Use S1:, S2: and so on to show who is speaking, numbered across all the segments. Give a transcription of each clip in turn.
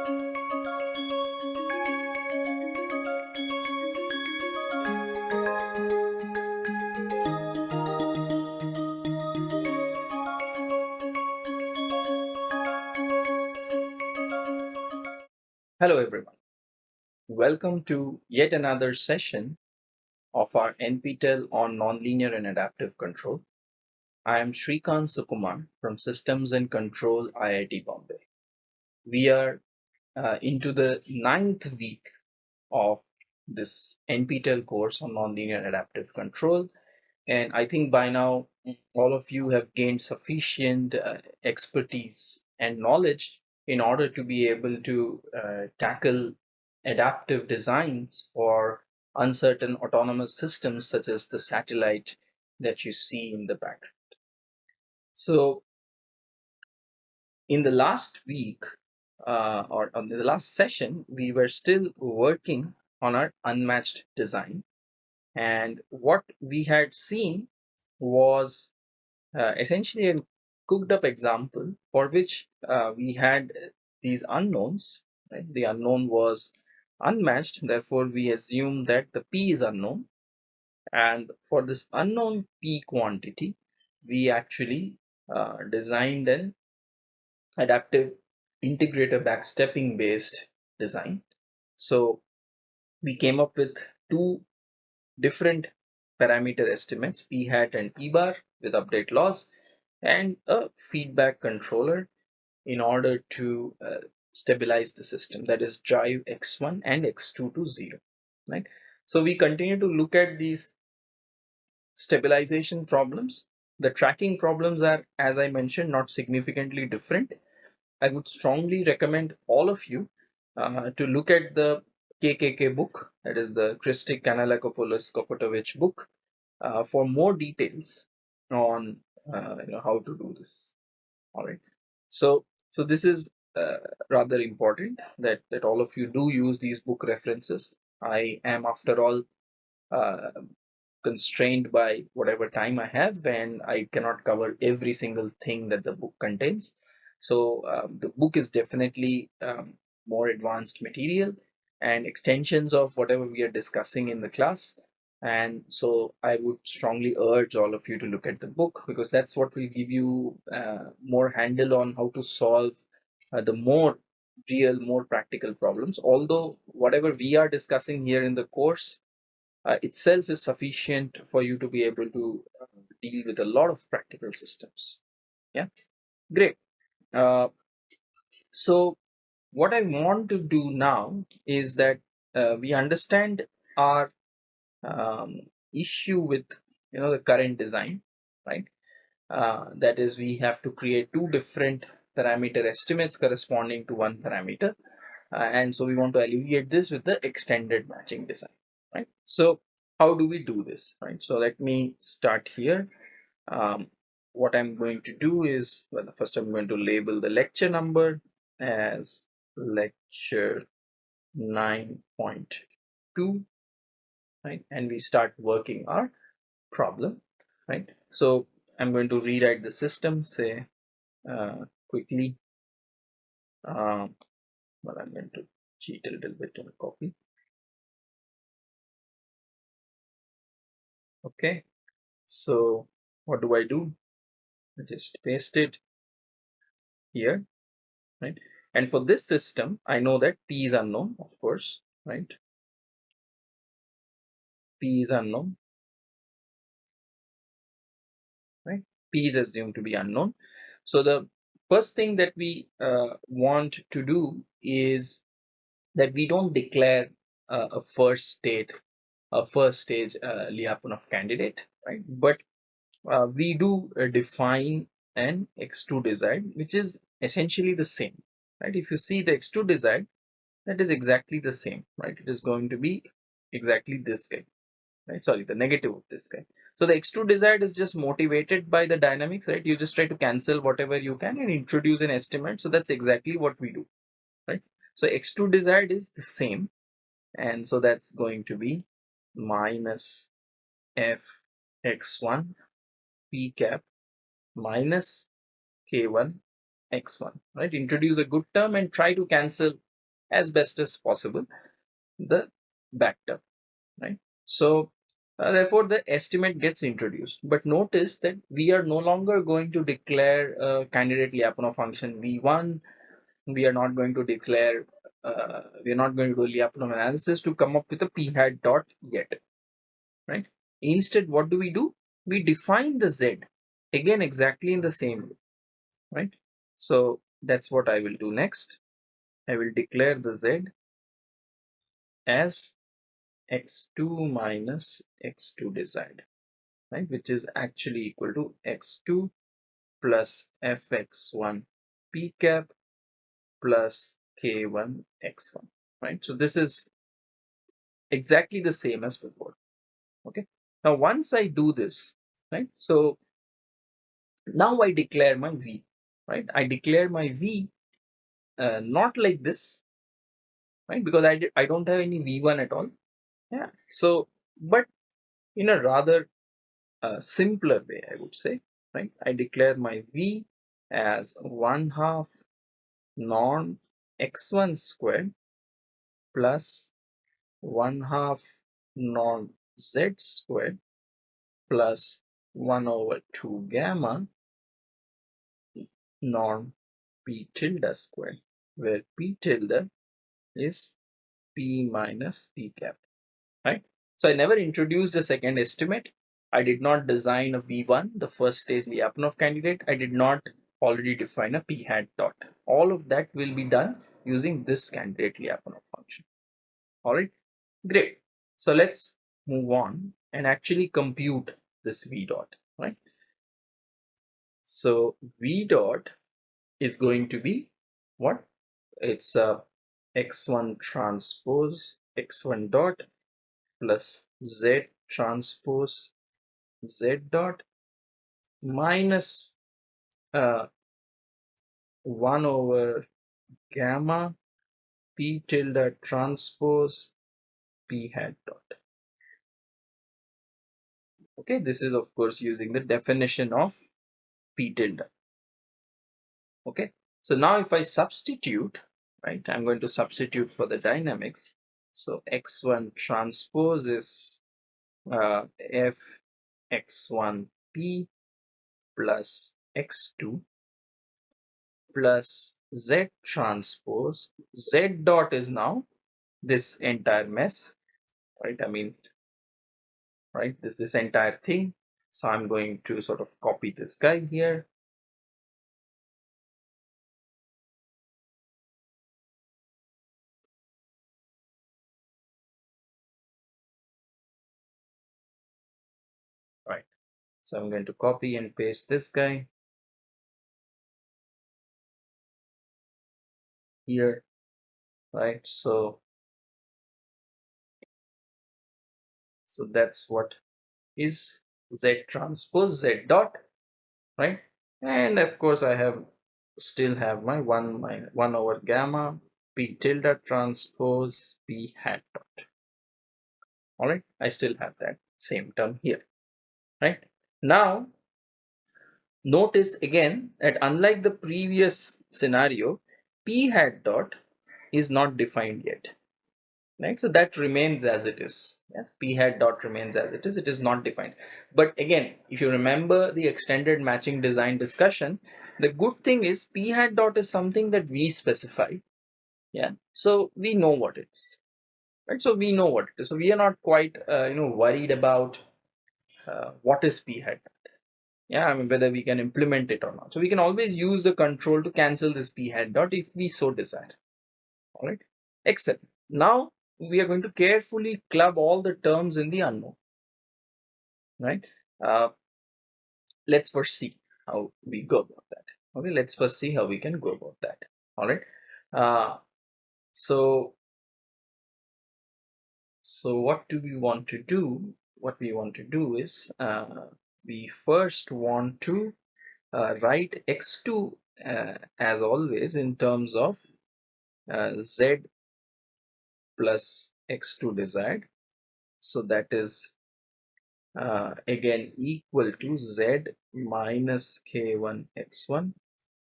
S1: Hello everyone. Welcome to yet another session of our NPTEL on Nonlinear and Adaptive Control. I am Srikant Sukumar from Systems and Control IIT Bombay. We are uh, into the ninth week of this NPTEL course on Nonlinear Adaptive Control. And I think by now all of you have gained sufficient uh, expertise and knowledge in order to be able to uh, tackle adaptive designs for uncertain autonomous systems such as the satellite that you see in the background. So in the last week uh, or on the last session, we were still working on our unmatched design. And what we had seen was uh, essentially a cooked up example for which uh, we had these unknowns. Right? The unknown was unmatched, therefore we assume that the p is unknown. And for this unknown p quantity, we actually uh, designed an adaptive integrator backstepping based design. So we came up with two different parameter estimates, p hat and p bar with update laws and a feedback controller in order to uh, stabilize the system that is drive x1 and x2 to 0 right? So we continue to look at these stabilization problems. The tracking problems are as i mentioned not significantly different i would strongly recommend all of you uh, to look at the kkk book. That is the Krstic Kanellakopoulos Kokotovic book uh, for more details on uh, you know how to do this. All right. So so this is uh, rather important that that all of you do use these book references. I am after all uh, constrained by whatever time i have and i cannot cover every single thing that the book contains so um, the book is definitely um, more advanced material and extensions of whatever we are discussing in the class. And so i would strongly urge all of you to look at the book because that's what will give you uh, more handle on how to solve uh, the more real more practical problems. Although whatever we are discussing here in the course uh, itself is sufficient for you to be able to uh, deal with a lot of practical systems. Yeah? Great uh, so what i want to do now is that uh, we understand our um, issue with you know the current design right? Uh, that is we have to create two different parameter estimates corresponding to one parameter. Uh, and so we want to alleviate this with the extended matching design right? So how do we do this right? So let me start here. Um, what I'm going to do is well first I'm going to label the lecture number as lecture 9.2 right? And we start working our problem right? So i'm going to rewrite the system say uh, quickly. Um, well i'm going to cheat a little bit and copy. Okay. So what do i do just paste it here right and for this system i know that p is unknown of course right P is unknown, right? P is assumed to be unknown. So the first thing that we uh, want to do is that we don't declare uh, a first state, a first stage uh, Lyapunov candidate, right? But uh, we do uh, define an X2 desired, which is essentially the same, right? If you see the X2 desired, that is exactly the same, right? It is going to be exactly this guy right? Sorry the negative of this guy. So the x2 desired is just motivated by the dynamics right? You just try to cancel whatever you can and introduce an estimate. So that's exactly what we do right? So x2 desired is the same and so that's going to be minus f x1 p cap minus k1 x1 right introduce a good term and try to cancel as best as possible the back term, right? So uh, therefore the estimate gets introduced. But notice that we are no longer going to declare a candidate Lyapunov function V1. We are not going to declare, uh, we are not going to do Lyapunov analysis to come up with a p hat dot yet, right? Instead, what do we do? We define the Z again exactly in the same way, right? So that's what I will do next. I will declare the Z as x2 minus x2 desired, right? Which is actually equal to x2 plus fx1 p cap plus k1 x1, right? So this is exactly the same as before, okay? Now, once I do this, right? So now I declare my v, right? I declare my v uh, not like this, right? Because I, I don't have any v1 at all yeah so but in a rather uh, simpler way i would say right i declare my v as 1 half norm x1 squared plus 1 half norm z squared plus 1 over 2 gamma norm p tilde squared where p tilde is p minus p cap right? So I never introduced a second estimate. I did not design a V1, the first stage Lyapunov candidate. I did not already define a p hat dot. All of that will be done using this candidate Lyapunov function. All right, great. So let's move on and actually compute this V dot, right? So V dot is going to be what? It's a x1 transpose x1 dot plus z transpose z dot minus uh, 1 over gamma p tilde transpose p hat dot. Okay, this is of course using the definition of p tilde. Okay, so now if I substitute, right, I'm going to substitute for the dynamics. So x1 transpose is uh, f x1p plus x2 plus z transpose z dot is now this entire mess right i mean right this this entire thing so i'm going to sort of copy this guy here Right. So I'm going to copy and paste this guy here, right? So, so that's what is Z transpose Z dot, right? And of course I have still have my one my one over gamma p tilde transpose p hat dot. All right, I still have that same term here, right? Now, notice again that unlike the previous scenario, p hat dot is not defined yet. Right, so that remains as it is. Yes, p hat dot remains as it is. It is not defined. But again, if you remember the extended matching design discussion, the good thing is p hat dot is something that we specify. Yeah, so we know what it is. Right, so we know what it is. So we are not quite uh, you know worried about uh, what is p hat dot yeah i mean whether we can implement it or not so we can always use the control to cancel this p hat dot if we so desire all right excellent now we are going to carefully club all the terms in the unknown right? Uh, let's first see how we go about that. Okay let's first see how we can go about that. All right? Uh, so so what do we want to do? What we want to do is uh, we first want to uh, write x2 uh, as always in terms of uh, z plus x2 desired so that is uh, again equal to z minus k1 x1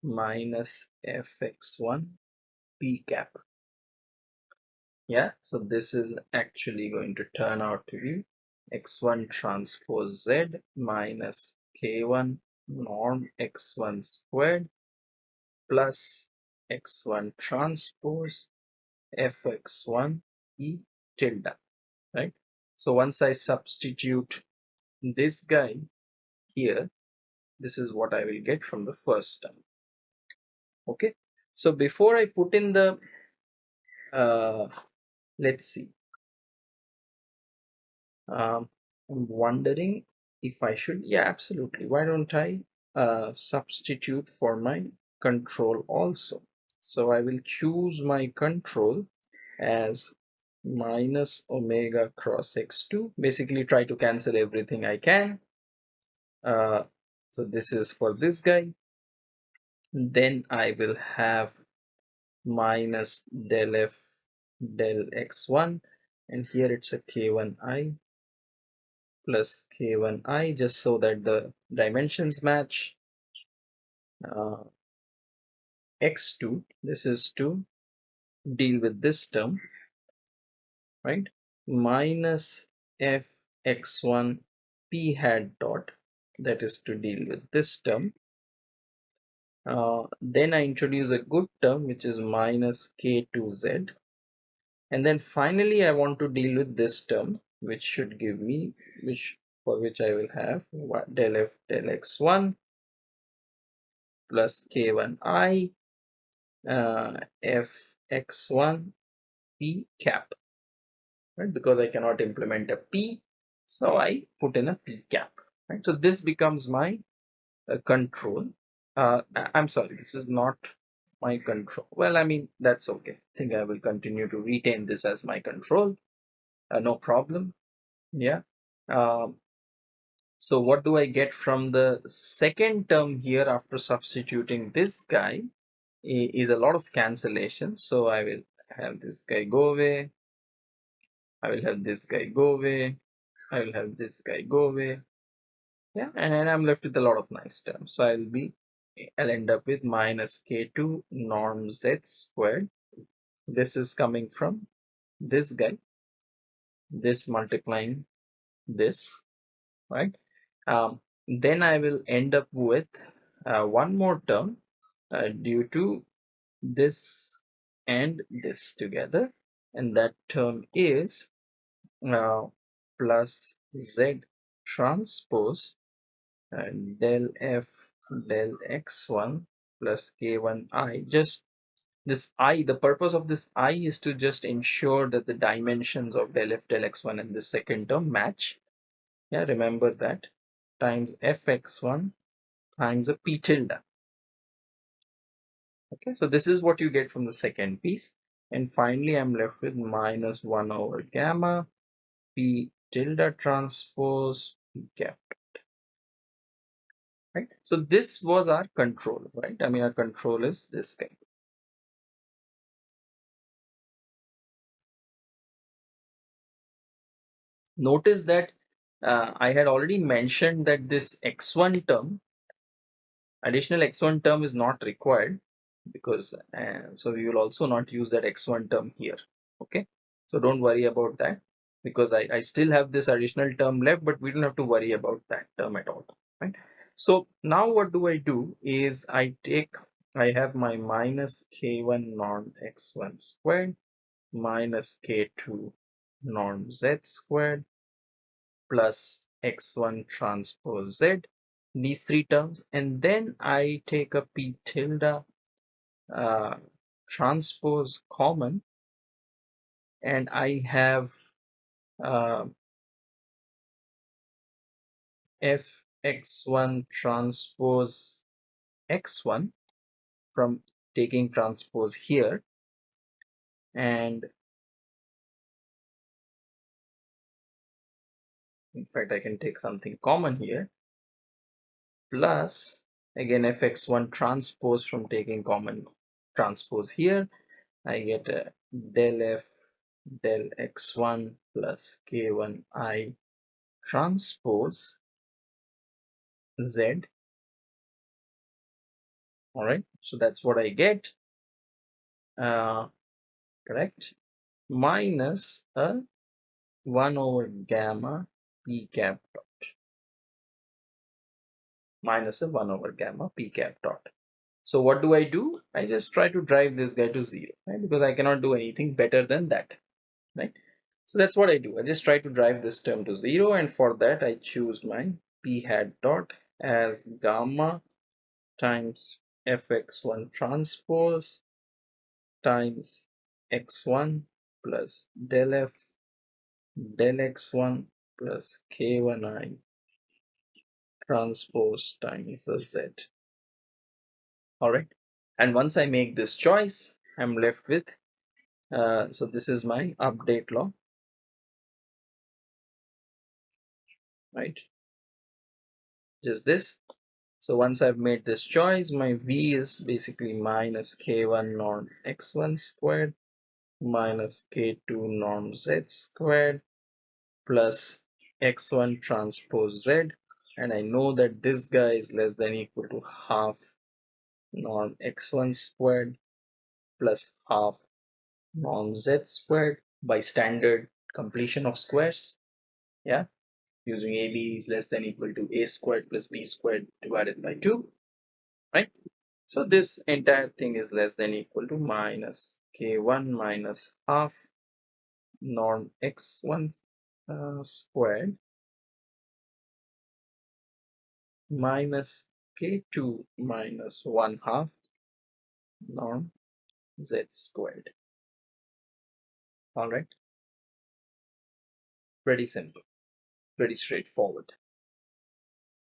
S1: minus fx1 p cap. Yeah so this is actually going to turn out to be x1 transpose z minus k1 norm x1 squared plus x1 transpose fx1 e tilde right? So once i substitute this guy here this is what i will get from the first term okay? So before i put in the uh, let's see. Um, i'm wondering if i should yeah absolutely. Why don't i uh, substitute for my control also so i will choose my control as minus omega cross x2 basically try to cancel everything i can. Uh, so this is for this guy. Then i will have minus del f del x1 and here it's a k1i plus k1i just so that the dimensions match. Uh, x2 this is to deal with this term right? Minus f x1 p hat dot that is to deal with this term. Uh, then I introduce a good term which is minus k2z and then finally I want to deal with this term which should give me which for which I will have del f del x1 plus k1i uh, f x1 p cap right? Because I cannot implement a p so I put in a p cap right? So this becomes my uh, control. Uh, I'm sorry this is not my control. Well I mean that's okay. I think I will continue to retain this as my control. Uh, no problem. Yeah. Um, so what do I get from the second term here after substituting this guy is a lot of cancellation. So I will have this guy go away. I will have this guy go away. I will have this guy go away. Yeah and then I'm left with a lot of nice terms. So I'll be I'll end up with minus k2 norm z squared. This is coming from this guy. This multiplying this right? Um, then I will end up with uh, one more term uh, due to this and this together. And that term is uh, plus z transpose and del f del x1 plus k1i just this i the purpose of this i is to just ensure that the dimensions of del f del x1 and the second term match. Yeah remember that. Times fx1 times a p tilde okay so this is what you get from the second piece. And finally i'm left with minus 1 over gamma p tilde transpose p cap right? So this was our control right? I mean our control is this guy. Notice that uh, i had already mentioned that this x1 term additional x1 term is not required because uh, so we will also not use that x1 term here okay? So don't worry about that because I, I still have this additional term left but we don't have to worry about that term at all right? So now what do I do is I take I have my minus k1 norm x1 squared minus k2 norm z squared plus x1 transpose z these three terms and then I take a p tilde uh, transpose common and I have uh, fx1 transpose x1 from taking transpose here and in fact I can take something common here plus again fx1 transpose from taking common transpose here. I get a del f del x1 plus k1i transpose z. All right so that's what I get. Uh, correct. Minus a 1 over gamma p cap dot. Minus a 1 over gamma p cap dot. So what do I do? I just try to drive this guy to 0 right? because I cannot do anything better than that right? So that's what I do. I just try to drive this term to 0 and for that I choose my p hat dot as gamma times fx1 transpose times x1 plus del f del x1 plus k1i transpose times the z. Alright, and once I make this choice, I'm left with, uh, so this is my update law, right? Just this. So once I've made this choice, my v is basically minus k1 norm x1 squared minus k2 norm z squared plus x1 transpose z and I know that this guy is less than equal to half norm x1 squared plus half norm z squared by standard completion of squares. Yeah. Using ab is less than equal to a squared plus b squared divided by 2 right? So this entire thing is less than equal to minus k1 minus half norm x1 uh, squared minus k2 minus 1 half norm z squared. Alright, pretty simple, pretty straightforward.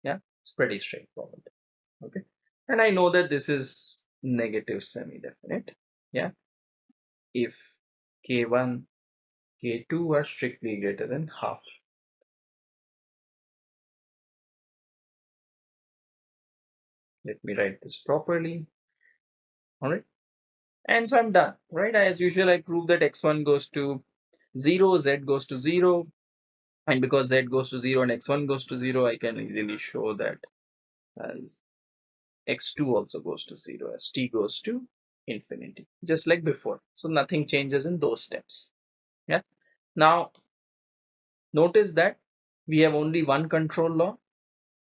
S1: Yeah, it's pretty straightforward. Okay, and I know that this is negative semi-definite. Yeah, if k1, k2 are strictly greater than half. Let me write this properly. All right and so i'm done right? As usual i prove that x1 goes to 0 z goes to 0 and because z goes to 0 and x1 goes to 0 i can easily show that as x2 also goes to 0 as t goes to infinity just like before. So nothing changes in those steps. Yeah. Now notice that we have only one control law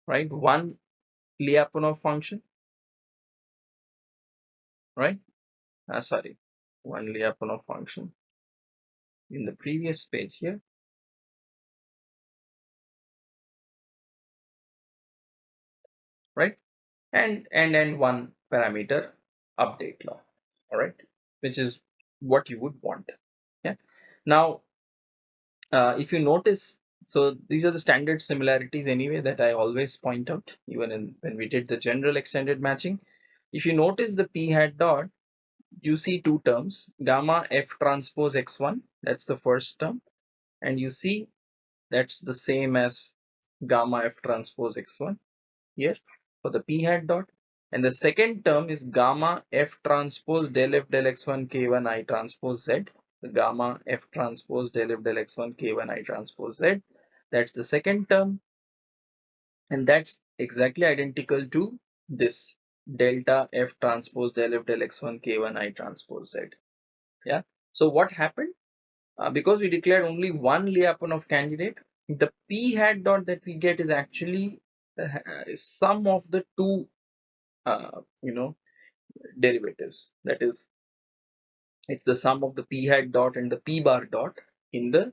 S1: right? One Lyapunov function, right? Uh, sorry, one Lyapunov function in the previous page here. Right? And and and one parameter update law. All right, which is what you would want. Yeah. Now, uh, if you notice so these are the standard similarities anyway that I always point out even in, when we did the general extended matching. If you notice the p hat dot, you see two terms, gamma f transpose x1, that's the first term, and you see that's the same as gamma f transpose x1 here for the p hat dot. And the second term is gamma f transpose del f del x1 k1 i transpose z, the gamma f transpose del f del x1 k1 i transpose z that's the second term. And that's exactly identical to this delta F transpose del F del X1 K1 I transpose Z. Yeah. So what happened? Uh, because we declared only one Lyapunov candidate, the P hat dot that we get is actually the uh, sum of the two, uh, you know, derivatives. That is, it's the sum of the P hat dot and the P bar dot in the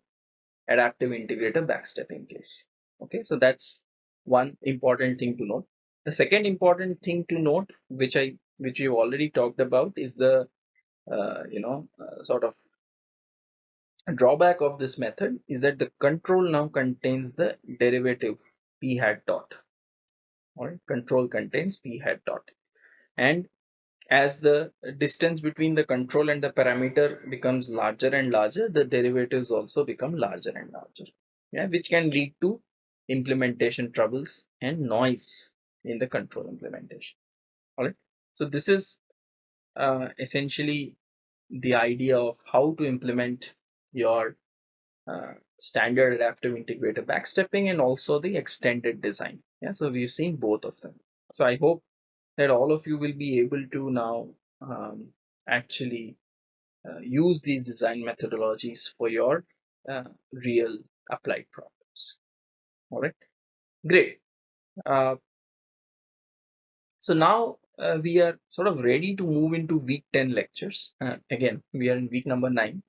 S1: adaptive integrator backstepping case. Okay, so that's one important thing to note. The second important thing to note, which I which we've already talked about, is the uh, you know uh, sort of drawback of this method is that the control now contains the derivative p hat dot. All right, control contains p hat dot, and as the distance between the control and the parameter becomes larger and larger, the derivatives also become larger and larger, yeah, which can lead to implementation troubles and noise in the control implementation. All right. So this is uh, essentially the idea of how to implement your uh, standard adaptive integrator backstepping and also the extended design. Yeah. So we've seen both of them. So I hope that all of you will be able to now um, actually uh, use these design methodologies for your uh, real applied problems. All right, great. Uh, so now uh, we are sort of ready to move into week 10 lectures. Uh, again, we are in week number nine.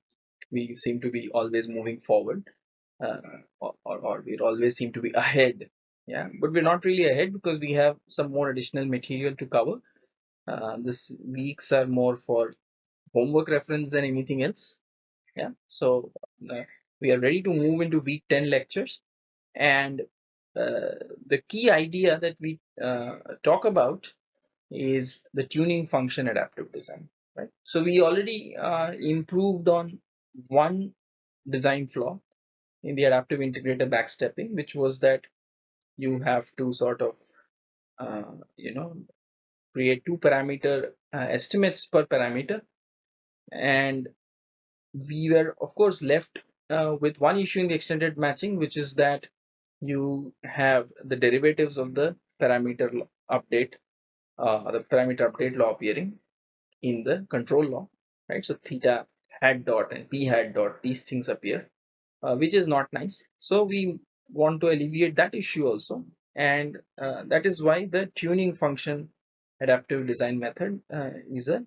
S1: We seem to be always moving forward, uh, or, or, or we always seem to be ahead. Yeah, but we're not really ahead because we have some more additional material to cover. Uh, this weeks are more for homework reference than anything else. Yeah, so uh, we are ready to move into week 10 lectures and uh, the key idea that we uh, talk about is the tuning function adaptive design right so we already uh, improved on one design flaw in the adaptive integrator backstepping which was that you have to sort of uh, you know create two parameter uh, estimates per parameter and we were of course left uh, with one issue in the extended matching which is that you have the derivatives of the parameter update, uh, the parameter update law appearing in the control law, right? So theta hat dot and p hat dot, these things appear, uh, which is not nice. So we want to alleviate that issue also. And uh, that is why the tuning function adaptive design method uh, is a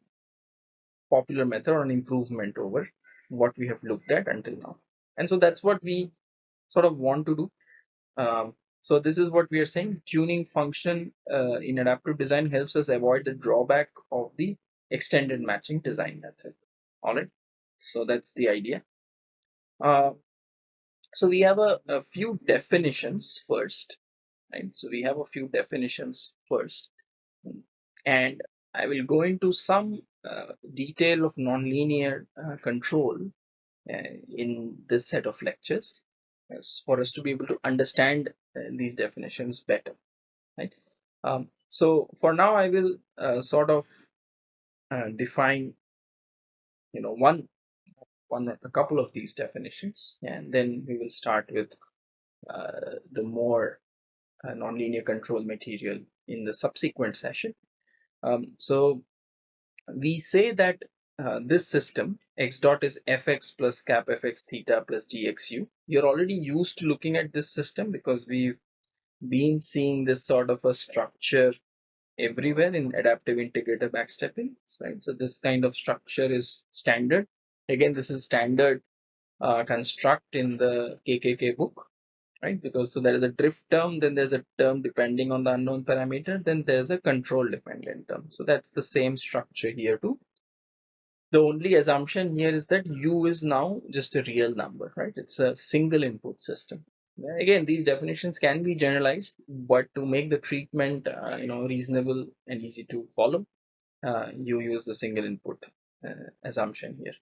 S1: popular method or an improvement over what we have looked at until now. And so that's what we sort of want to do um, so this is what we are saying. Tuning function uh, in adaptive design helps us avoid the drawback of the extended matching design method. All right. So that's the idea. So we have a, a few definitions first. Right. So we have a few definitions first. And I will go into some uh, detail of nonlinear uh, control uh, in this set of lectures yes, for us to be able to understand uh, these definitions better right um, so for now i will uh, sort of uh, define you know one one a couple of these definitions and then we will start with uh, the more uh, nonlinear control material in the subsequent session. Um, so we say that uh, this system x dot is fx plus cap fx theta plus gxu. You're already used to looking at this system because we've been seeing this sort of a structure everywhere in adaptive integrator backstepping right? So this kind of structure is standard again this is standard uh, construct in the kkk book right? Because so there is a drift term then there's a term depending on the unknown parameter then there's a control dependent term. So that's the same structure here too. The only assumption here is that u is now just a real number right? It's a single input system. Again these definitions can be generalized but to make the treatment uh, you know reasonable and easy to follow uh, you use the single input uh, assumption here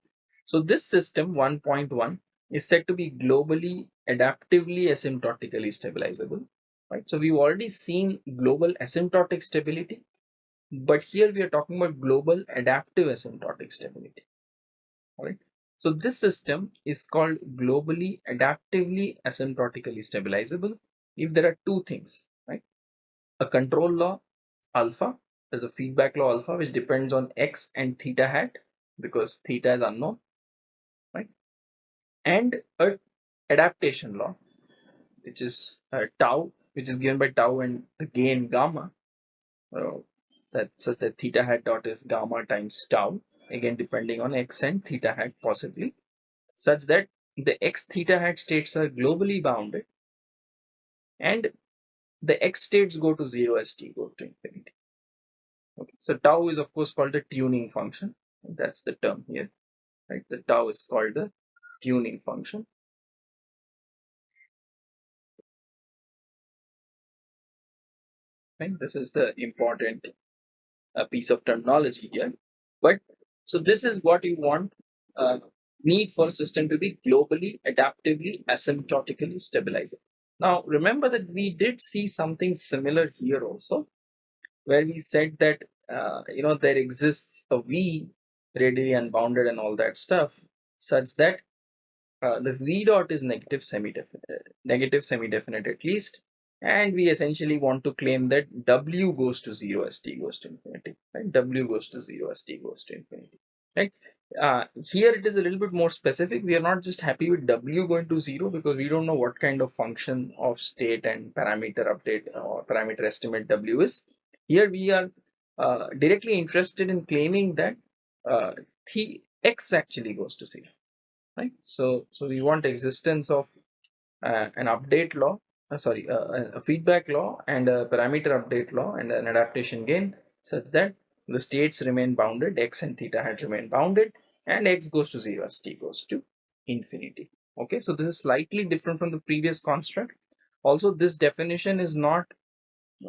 S1: so this system 1.1 is said to be globally adaptively asymptotically stabilizable right so we've already seen global asymptotic stability but here we are talking about global adaptive asymptotic stability. All right. So this system is called globally adaptively asymptotically stabilizable if there are two things, right? A control law alpha, there's a feedback law alpha which depends on x and theta hat because theta is unknown? And a adaptation law which is uh, tau which is given by tau and the gain gamma. That says that theta hat dot is gamma times tau again depending on x and theta hat possibly such that the x theta hat states are globally bounded and the x states go to 0 as t goes to infinity. Okay so tau is of course called the tuning function. That's the term here right? The tau is called the tuning function right this is the important a piece of terminology here. But so this is what you want uh, need for a system to be globally, adaptively, asymptotically stabilizing. Now remember that we did see something similar here also, where we said that uh, you know there exists a V radially unbounded and all that stuff, such that uh, the V dot is negative semi-definite, negative semi-definite at least, and we essentially want to claim that w goes to 0 as t goes to infinity right w goes to 0 as t goes to infinity right uh, here it is a little bit more specific. We are not just happy with W going to zero because we don't know what kind of function of state and parameter update or parameter estimate W is. Here we are uh, directly interested in claiming that uh, the X actually goes to zero, right? So, so we want existence of uh, an update law, uh, sorry, uh, a feedback law and a parameter update law and an adaptation gain such that the states remain bounded, X and theta hat remain bounded and x goes to 0 as t goes to infinity. Okay? So this is slightly different from the previous construct. Also this definition is not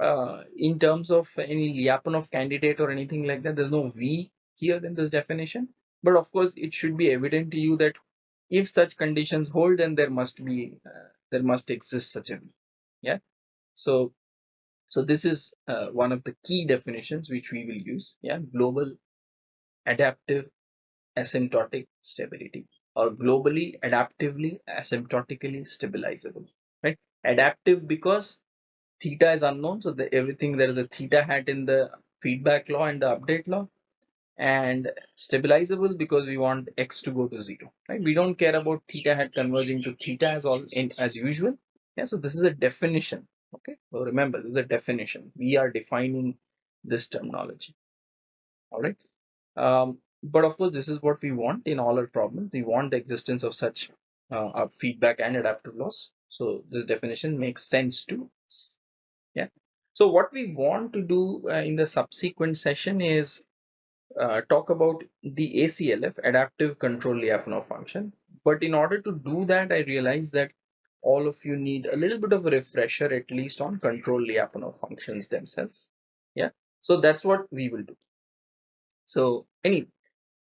S1: uh, in terms of any Lyapunov candidate or anything like that. There's no v here in this definition. But of course it should be evident to you that if such conditions hold then there must be uh, there must exist such a yeah? So so this is uh, one of the key definitions which we will use. Yeah? Global adaptive asymptotic stability or globally adaptively asymptotically stabilizable. Right? Adaptive because theta is unknown. So the everything there is a theta hat in the feedback law and the update law and stabilizable because we want x to go to zero right? We don't care about theta hat converging to theta as all in as usual. Yeah so this is a definition okay? So remember this is a definition. We are defining this terminology all right? Um, but of course this is what we want in all our problems. We want the existence of such uh, feedback and adaptive laws so this definition makes sense to us yeah? So what we want to do uh, in the subsequent session is uh, talk about the ACLF adaptive control Lyapunov function. But in order to do that I realized that all of you need a little bit of a refresher at least on control Lyapunov functions themselves. Yeah? So that's what we will do. So anyway,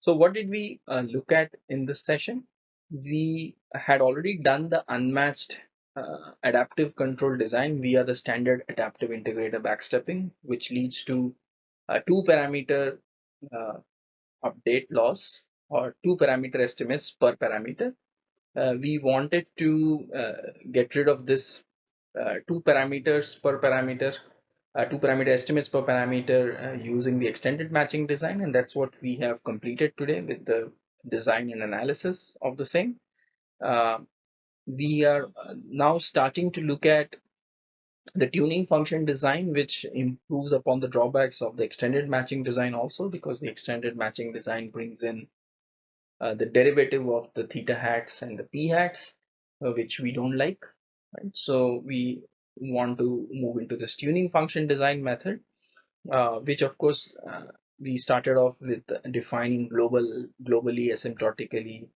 S1: so what did we uh, look at in this session? We had already done the unmatched uh, adaptive control design via the standard adaptive integrator backstepping, which leads to a two parameter uh, update laws or two parameter estimates per parameter. Uh, we wanted to uh, get rid of this uh, two parameters per parameter uh, two parameter estimates per parameter using the extended matching design and that's what we have completed today with the design and analysis of the same. We are now starting to look at the tuning function design which improves upon the drawbacks of the extended matching design also because the extended matching design brings in uh, the derivative of the theta hats and the p hats uh, which we don't like right so we want to move into this tuning function design method, uh, which of course uh, we started off with defining global, globally asymptotically,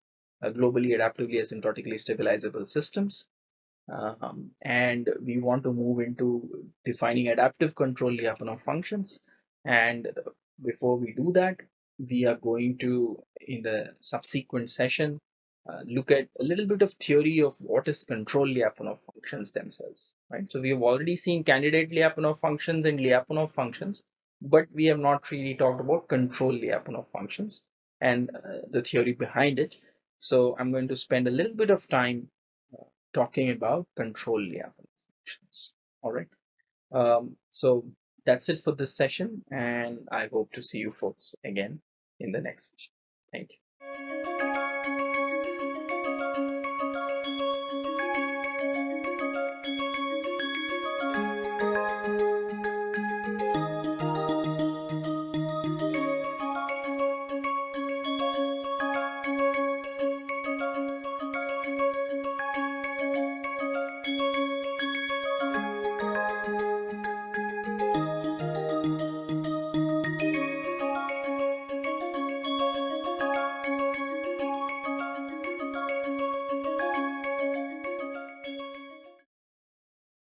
S1: uh, globally adaptively asymptotically stabilizable systems. Um, and we want to move into defining adaptive control Lyapunov functions. And before we do that, we are going to, in the subsequent session, uh, look at a little bit of theory of what is control Lyapunov functions themselves, right? So we have already seen candidate Lyapunov functions and Lyapunov functions, but we have not really talked about control Lyapunov functions and uh, the theory behind it. So I'm going to spend a little bit of time talking about control functions. All right. Um, so that's it for this session, and I hope to see you folks again in the next session. Thank you.